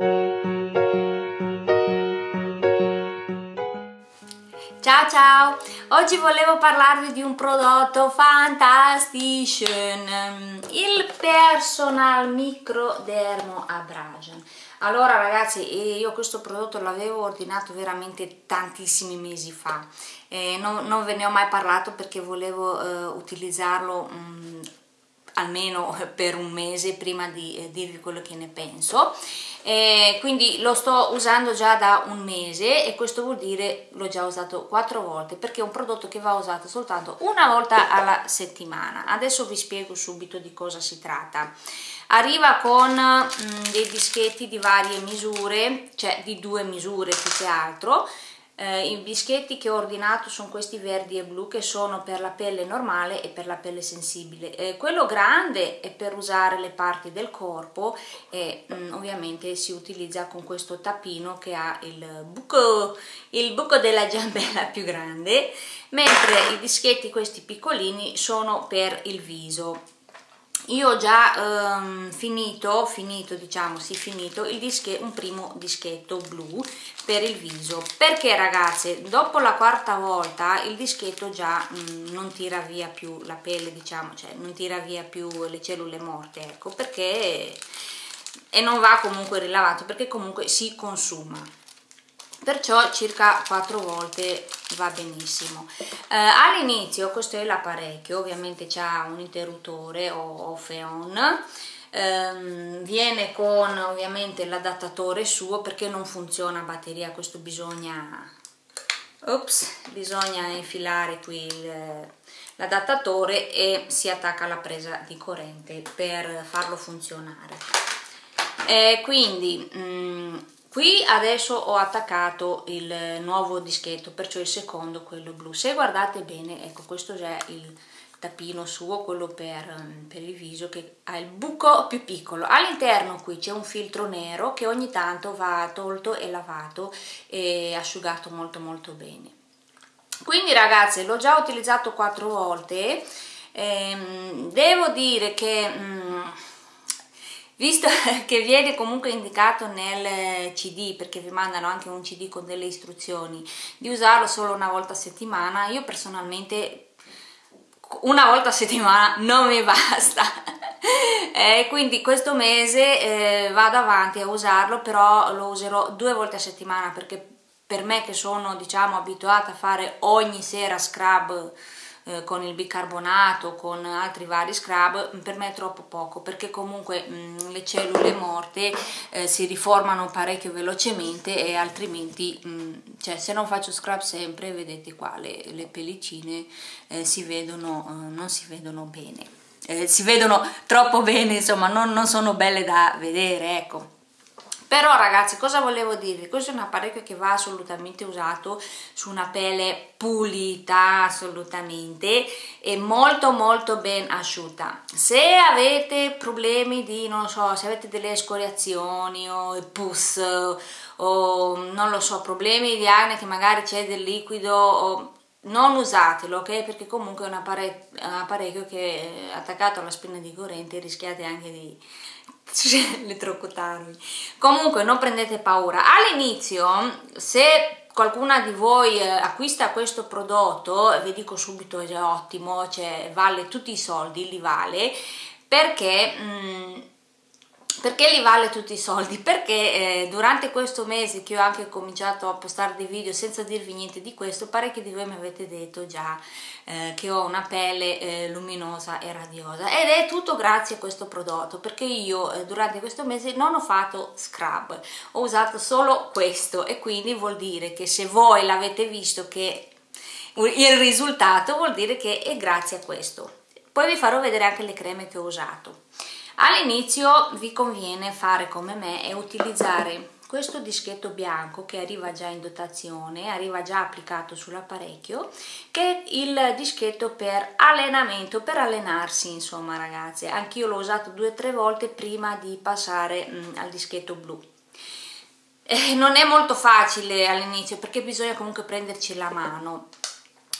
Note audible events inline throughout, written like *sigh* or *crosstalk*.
Ciao ciao! Oggi volevo parlarvi di un prodotto fantastico, il Personal Micro Dermo Abrasion. Allora ragazzi, io questo prodotto l'avevo ordinato veramente tantissimi mesi fa, eh, non, non, ve ne ho mai parlato perché volevo eh, utilizzarlo mh, almeno per un mese prima di eh, dirvi quello che ne penso. Eh, quindi lo sto usando già da un mese e questo vuol dire l'ho già usato quattro volte perché è un prodotto che va usato soltanto una volta alla settimana. Adesso vi spiego subito di cosa si tratta. Arriva con mh, mm, dei dischetti di varie misure cioè di due misure più che altro eh, I bischetti che ho ordinato sono questi verdi e blu che sono per la pelle normale e per la pelle sensibile. Eh, quello grande è per usare le parti del corpo e mm, ovviamente si utilizza con questo tappino che ha il buco, il buco della giambella più grande, mentre i dischetti questi piccolini sono per il viso io ho già ehm, finito, finito diciamo, sì finito dische, un primo dischetto blu per il viso. Perché ragazze? Dopo la quarta volta il dischetto già mh, mm, non tira via più la pelle diciamo, cioè non tira via più le cellule morte ecco perché e non va comunque rilavato perché comunque si consuma perciò circa quattro volte va benissimo. Eh, all'inizio questo è l'apparecchio ovviamente c'ha un interruttore o, o feon. Ehm, viene con ovviamente l'adattatore suo perché non funziona a batteria questo bisogna ops bisogna infilare qui l'adattatore e si attacca alla presa di corrente per farlo funzionare. Eh, quindi mh, mm, qui adesso ho attaccato il nuovo dischetto perciò il secondo quello blu. Se guardate bene ecco questo è il tappino suo quello per, per il viso che ha il buco più piccolo. All'interno qui c'è un filtro nero che ogni tanto va tolto e lavato e asciugato molto molto bene. Quindi ragazze l'ho già utilizzato quattro volte ehm, devo dire che mm, visto *laughs* che viene comunque indicato nel cd perché vi mandano anche un cd con delle istruzioni di usarlo solo una volta a settimana io personalmente una volta a settimana non mi *laughs* basta. Eh, quindi questo mese eh, vado avanti a usarlo però lo userò due volte a settimana perché per me che sono diciamo abituata a fare ogni sera scrub eh, con il bicarbonato, con altri vari scrub, per me è troppo poco perché comunque mh, mm, le cellule morte eh, si riformano parecchio velocemente e altrimenti, mh, mm, cioè se non faccio scrub sempre, vedete qua le, le pellicine eh, si vedono, eh, non si vedono bene. Eh, si vedono troppo bene, insomma, non, non sono belle da vedere, ecco però ragazzi cosa volevo dirvi? Questo è un apparecchio che va assolutamente usato su una pelle pulita assolutamente e molto molto ben asciutta. Se avete problemi di non so se avete delle scoriazioni o pus o non lo so problemi di acne che magari c'è del liquido o non usatelo ok? Perché comunque è un un apparecchio che attaccato alla spina di corrente rischiate anche di *laughs* elettrocutarvi comunque non prendete paura. All'inizio se qualcuna di voi eh, acquista questo prodotto vi dico subito è ottimo cioè vale tutti i soldi li vale perché mh, mm, perché li vale tutti i soldi? Perché eh, durante questo mese che ho anche cominciato a postare dei video senza dirvi niente di questo, parecchi di voi mi avete detto già eh, che ho una pelle eh, luminosa e radiosa ed è tutto grazie a questo prodotto perché io eh, durante questo mese non ho fatto scrub, ho usato solo questo e quindi vuol dire che se voi l'avete visto che il risultato vuol dire che è grazie a questo. Poi vi farò vedere anche le creme che ho usato. All'inizio vi conviene fare come me e utilizzare questo dischetto bianco che arriva già in dotazione, arriva già applicato sull'apparecchio, che è il dischetto per allenamento, per allenarsi insomma ragazze. Anch'io l'ho usato due o tre volte prima di passare mh, mm, al dischetto blu. Eh, non è molto facile all'inizio perché bisogna comunque prenderci la mano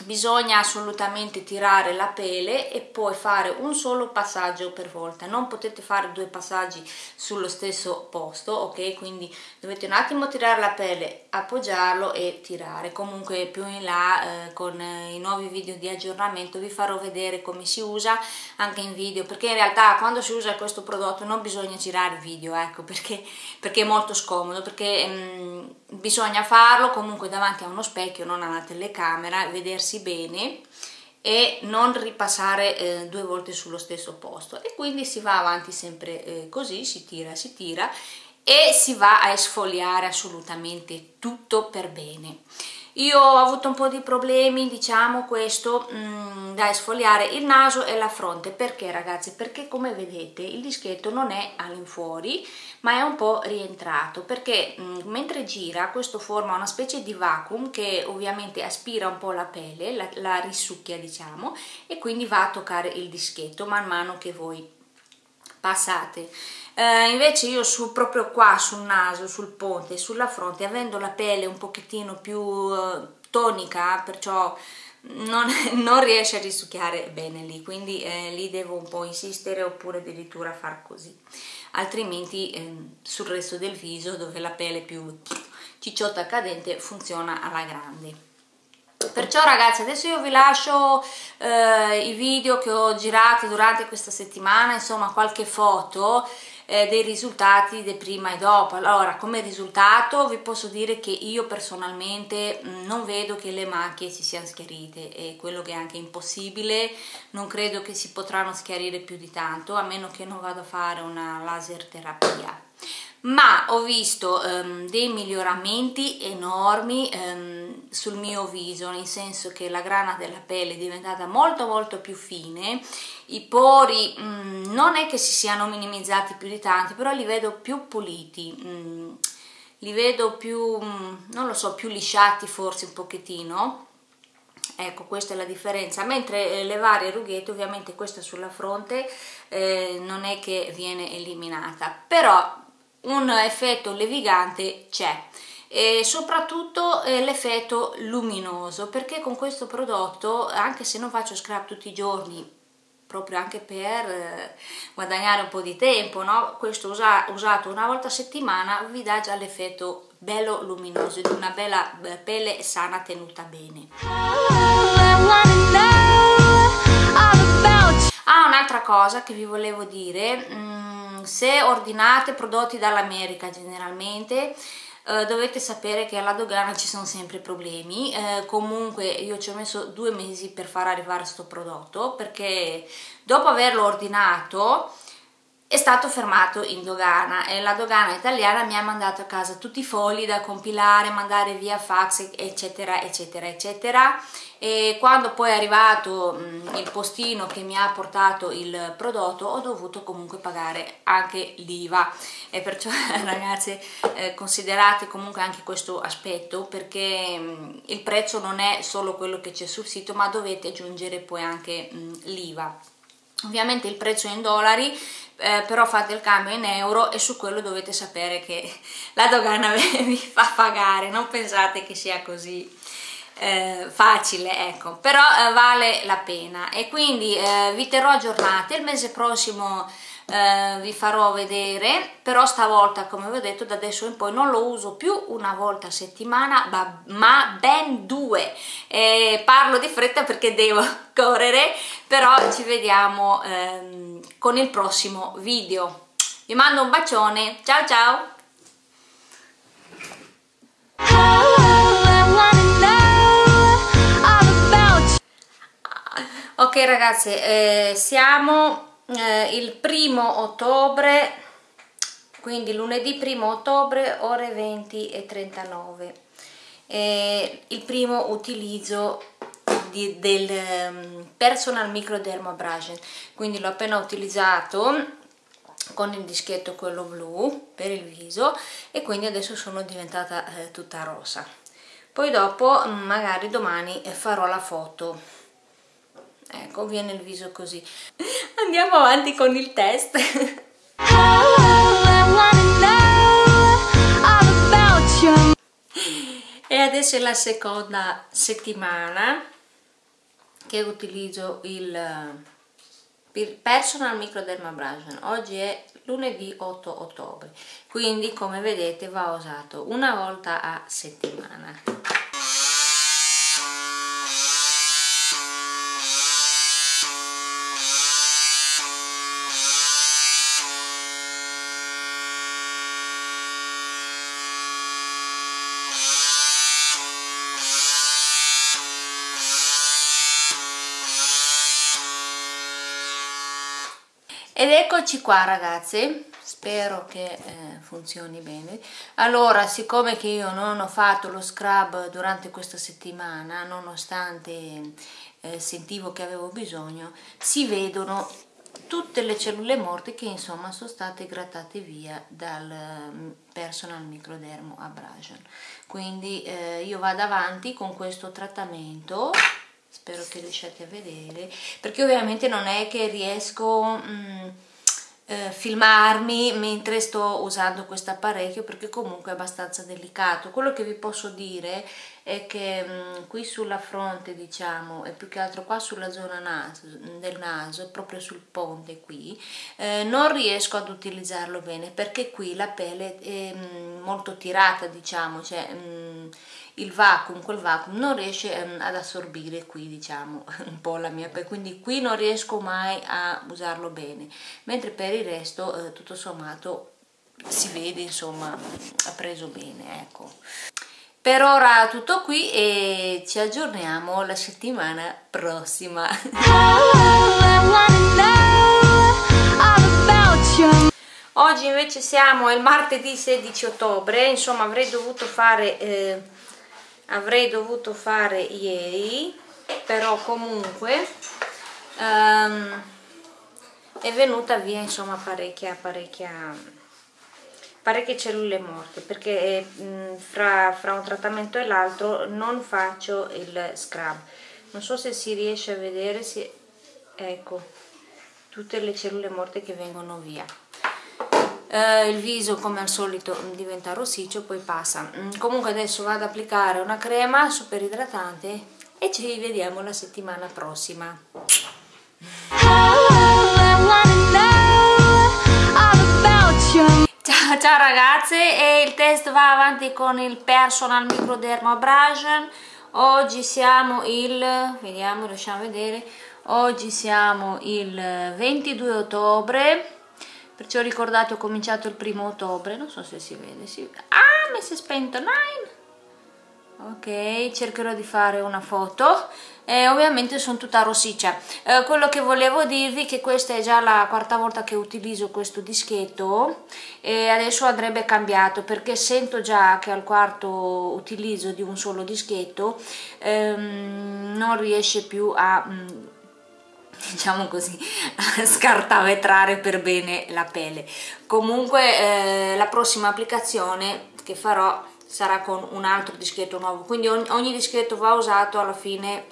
bisogna assolutamente tirare la pele e poi fare un solo passaggio per volta. Non potete fare due passaggi sullo stesso posto ok? Quindi dovete un attimo tirare la pele appoggiarlo e tirare. Comunque più in là eh, con eh, i nuovi video di aggiornamento vi farò vedere come si usa anche in video perché in realtà quando si usa questo prodotto non bisogna girare video ecco perché, perché è molto scomodo perché mh, mm, bisogna farlo comunque davanti a uno specchio non alla telecamera vedersi muoversi bene e non ripassare eh, due volte sullo stesso posto e quindi si va avanti sempre eh, così, si tira, si tira e si va a esfoliare assolutamente tutto per bene. Io ho avuto un po' di problemi, diciamo questo, mh, mm, da esfoliare il naso e la fronte. Perché ragazzi? Perché come vedete il dischetto non è all'infuori, ma è un po' rientrato. Perché mh, mm, mentre gira questo forma una specie di vacuum che ovviamente aspira un po' la pelle, la, la risucchia diciamo, e quindi va a toccare il dischetto man mano che voi passate. Eh, invece io su, proprio qua sul naso, sul ponte, sulla fronte, avendo la pelle un pochettino più eh, tonica, perciò non, *laughs* non, riesce a risucchiare bene lì, quindi eh, lì devo un po' insistere oppure addirittura far così, altrimenti eh, sul resto del viso dove la pelle è più cicciotta cadente funziona alla grande perciò ragazzi adesso io vi lascio eh, i video che ho girato durante questa settimana insomma qualche foto eh, dei risultati del prima e dopo. Allora come risultato vi posso dire che io personalmente mh, mm, non vedo che le macchie si siano schiarite e quello che è anche impossibile non credo che si potranno schiarire più di tanto a meno che non vado a fare una laser terapia ma ho visto um, dei miglioramenti enormi um, sul mio viso nel senso che la grana della pelle è diventata molto molto più fine. I pori um, non è che si siano minimizzati più di tanti però li vedo più puliti mm, li vedo più mm, non lo so più lisciati forse un pochettino. Ecco questa è la differenza. Mentre eh, le varie rughette ovviamente questa sulla fronte eh, non è che viene eliminata. Però un effetto levigante c'è. E soprattutto eh, l'effetto luminoso perché con questo prodotto anche se non faccio scrub tutti i giorni proprio anche per eh, guadagnare un po' di tempo no? questo usa, usato una volta a settimana vi dà già l'effetto bello luminoso di una bella pelle sana tenuta bene. Ah un'altra cosa che vi volevo dire mm, se ordinate prodotti dall'America generalmente eh, dovete sapere che alla dogana ci sono sempre problemi. Eh, comunque io ci ho messo due mesi per far arrivare questo prodotto perché dopo averlo ordinato è stato fermato in dogana e la dogana italiana mi ha mandato a casa tutti i fogli da compilare, mandare via fax eccetera eccetera eccetera. E quando poi è arrivato mh, il postino che mi ha portato il prodotto ho dovuto comunque pagare anche l'IVA. E perciò *laughs* ragazzi eh, considerate comunque anche questo aspetto perché mh, il prezzo non è solo quello che c'è sul sito ma dovete aggiungere poi anche l'IVA ovviamente il prezzo è in dollari eh, però fate il cambio in euro e su quello dovete sapere che *laughs* la dogana *laughs* vi fa pagare. Non pensate che sia così eh, facile ecco. Però eh, vale la pena. E quindi eh, vi terrò aggiornati. Il mese prossimo eh, vi farò vedere però stavolta come vi ho detto da adesso in poi non lo uso più una volta a settimana ma, ma ben due. Eh, parlo di fretta perché devo *laughs* correre però ci vediamo ehm, con il prossimo video. Vi mando un bacione. Ciao ciao. Ok ragazzi eh, siamo eh, il primo ottobre quindi lunedì primo ottobre ore 20 e 39 eh, il primo utilizzo di, del um, personal microdermabrasion quindi l'ho appena utilizzato con il dischetto quello blu per il viso e quindi adesso sono diventata eh, tutta rosa. Poi dopo magari domani farò la foto ecco viene il viso così. Andiamo avanti con il test. E adesso è la seconda settimana che utilizzo il personal microdermabrasion oggi è lunedì 8 ottobre quindi come vedete va usato una volta a settimana ed eccoci qua ragazzi. Spero che eh, funzioni bene. Allora siccome che io non ho fatto lo scrub durante questa settimana nonostante eh, sentivo che avevo bisogno si vedono tutte le cellule morte che insomma sono state grattate via dal mm, personal microdermo abrasion. Quindi eh, io vado avanti con questo trattamento spero che riusciate a vedere perché ovviamente non è che riesco mh, mm, eh, filmarmi mentre sto usando questo apparecchio perché comunque è abbastanza delicato. Quello che vi posso dire è che mh, mm, qui sulla fronte diciamo e più che altro qua sulla zona naso, del naso proprio sul ponte qui eh, non riesco ad utilizzarlo bene perché qui la pelle è mh, mm, molto tirata diciamo cioè il vacuum, quel vacuum non riesce ad assorbire qui diciamo *laughs* un po' la mia pelle, quindi qui non riesco mai a usarlo bene, mentre per il resto eh, tutto sommato si vede insomma ha preso bene, ecco. Per ora tutto qui e ci aggiorniamo la settimana prossima. *laughs* Oggi invece siamo il martedì 16 ottobre, insomma avrei dovuto fare eh, avrei dovuto fare ieri però comunque um, è venuta via insomma parecchia parecchia parecchie cellule morte perché mh, fra, fra un trattamento e l'altro non faccio il scrub. Non so se si riesce a vedere se, ecco tutte le cellule morte che vengono via. Eh, il viso come al solito diventa rossiccio poi passa. Mm, comunque adesso vado ad applicare una crema super idratante e ci vediamo la settimana prossima Ciao, ragazze. E il test va avanti con il personal microderma abrasion. Oggi siamo il vediamo riusciamo a vedere. Oggi siamo il 22 ottobre. Perciò ricordate ho cominciato il primo ottobre. Non so se si vede si... ah mi si è spento. Nine ok cercherò di fare una foto e ovviamente sono tutta rossiccia eh, quello che volevo dirvi è che questa è già la quarta volta che utilizzo questo dischetto e adesso andrebbe cambiato perché sento già che al quarto utilizzo di un solo dischetto ehm, non riesce più a mm, *laughs* diciamo così, scartavetrare per bene la pelle. Comunque eh, la prossima applicazione che farò sarà con un altro dischetto nuovo, quindi ogni, dischetto va usato alla fine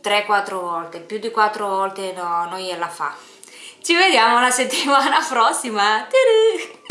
3-4 volte, più di 4 volte no, non gliela fa. Ci vediamo la settimana *laughs* prossima! Tadà!